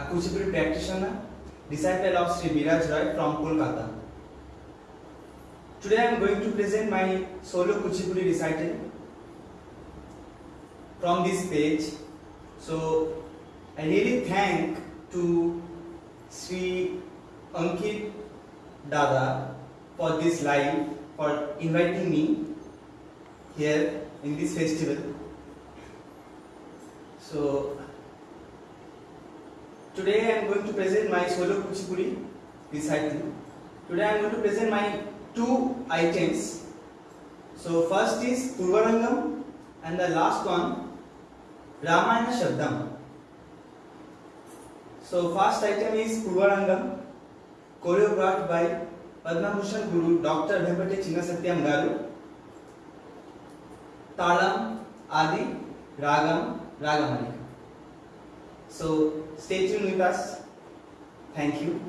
a Kuchipuri practitioner, disciple of Sri Biraj Roy from Kolkata. Today I am going to present my solo Kuchipuri recital from this page. So I really thank to Sri Ankit Dada for this live, for inviting me here in this festival. So Today I am going to present my solo kuchipudi recital. Today I am going to present my two items. So first is Purvarangam and the last one Ramayana Shabdam. So first item is Purvarangam choreographed by Padma Bhushan Guru Dr. Vempate Chinnasatyam Garu. Talam, Adi, Ragam, Ragamani. So stay tuned with us. Thank you.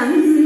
Obrigada.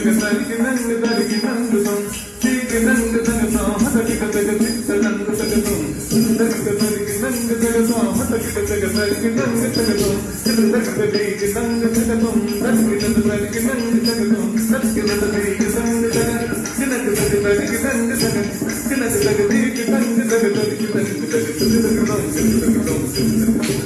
తగ తరికి నంగు తరికి నంగు తం తీకి నంగు తగ తాం హతకిక తగ చిత్త నంగు తగ తం సుందరిక తరికి నంగు తగ తాం హతకిక తగ తరికి నంగు తగ తం సుందరిక తరికి నంగు తగ తం తరికి నంగు తరికి నంగు తగ తం తరికి నంగు తరికి నంగు తగ తినక తగ తరికి నంగు తగ తినక తగ తీకి నంగు తగ తరికి నంగు తగ సుందరిక తం సుందరిక తం సుందరిక తం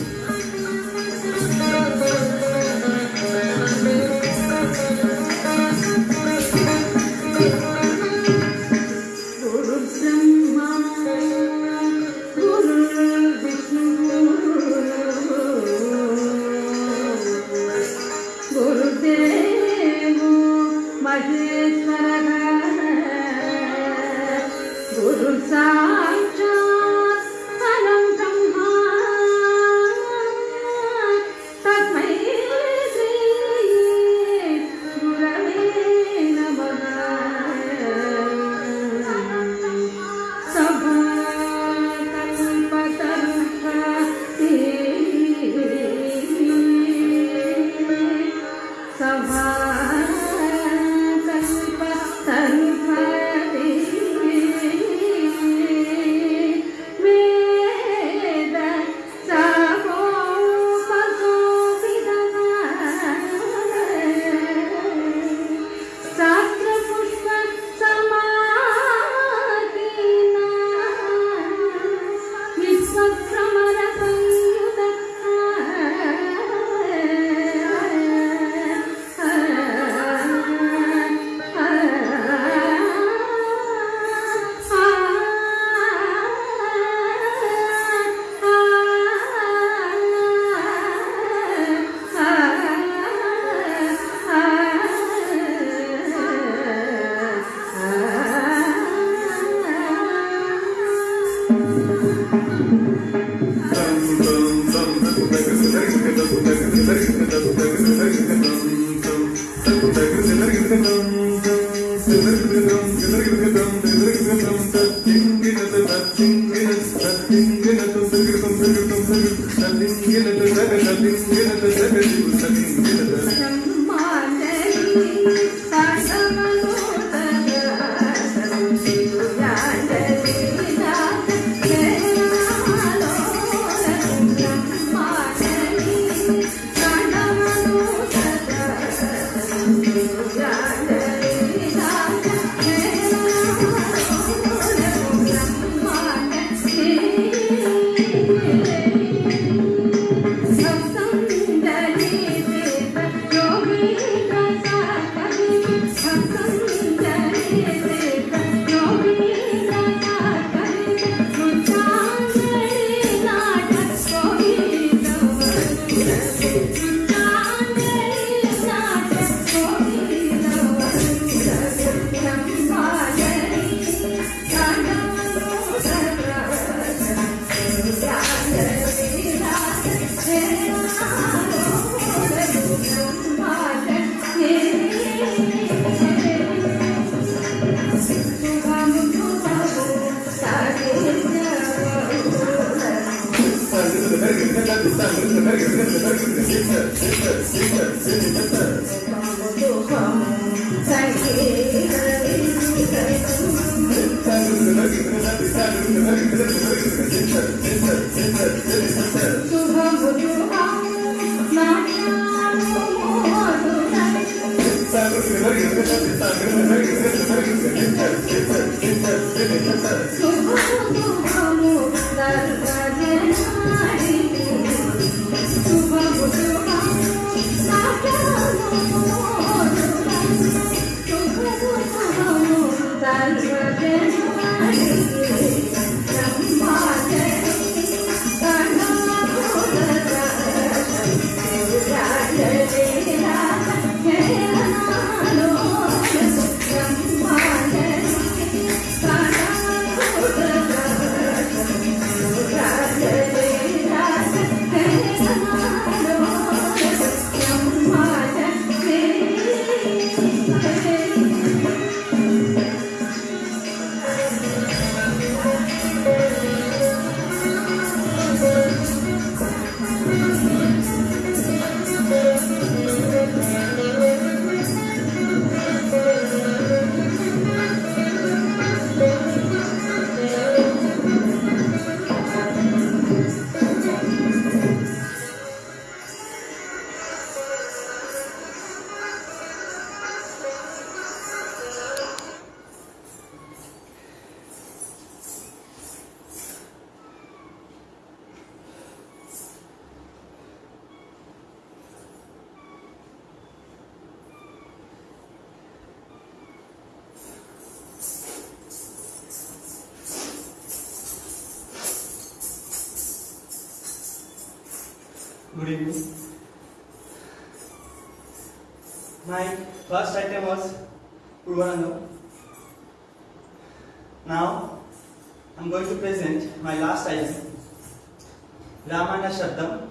Ramana Shabdam.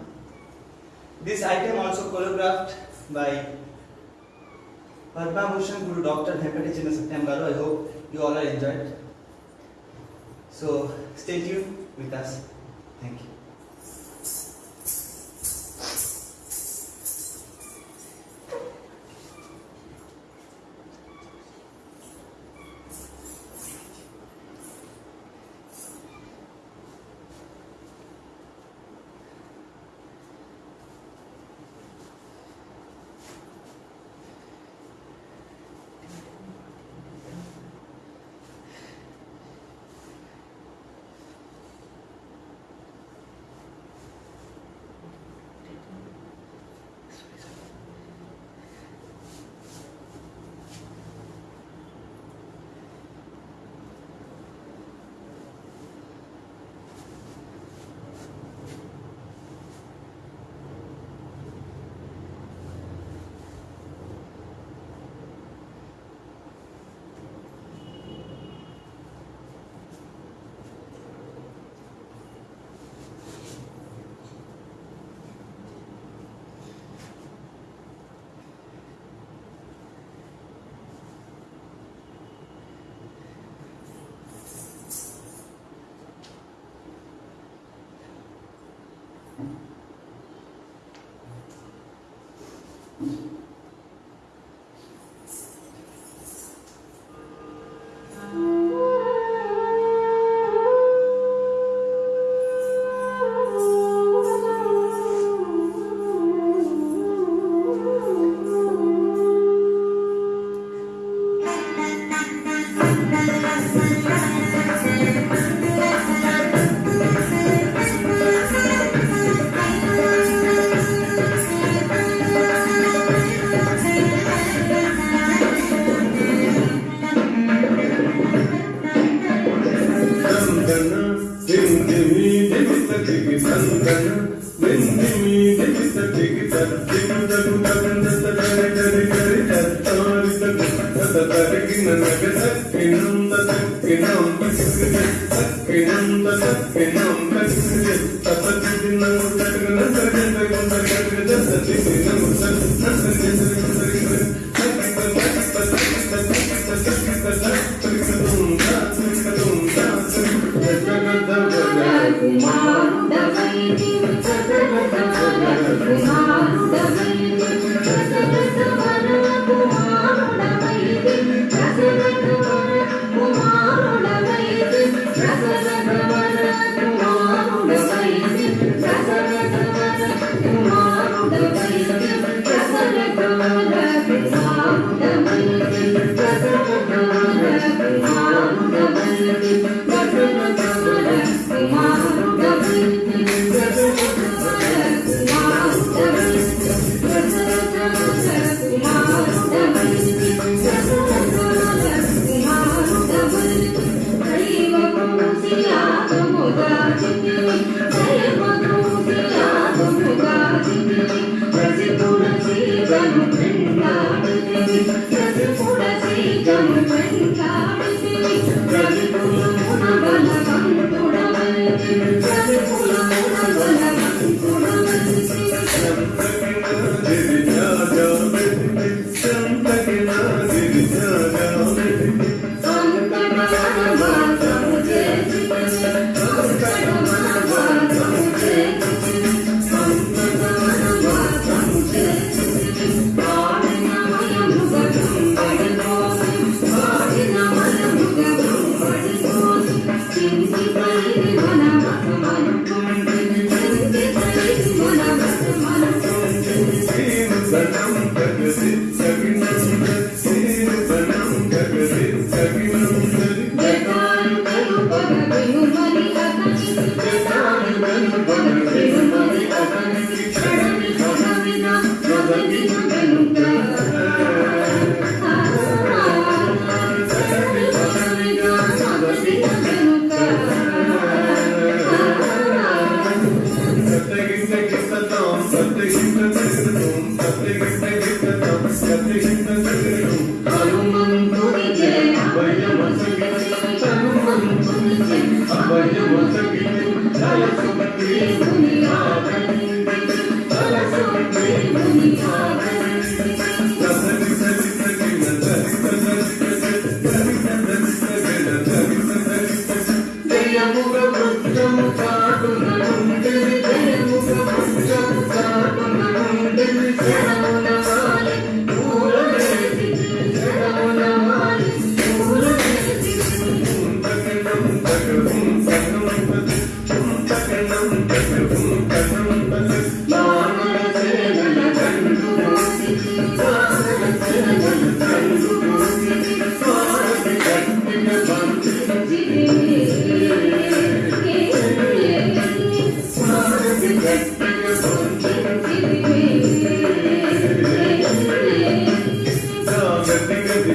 This item also choreographed by Padma Bhushan Guru Dr. Venkata Chinna September. I hope you all are enjoyed. So stay tuned with us. Thank you. Thank you.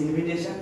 invitation.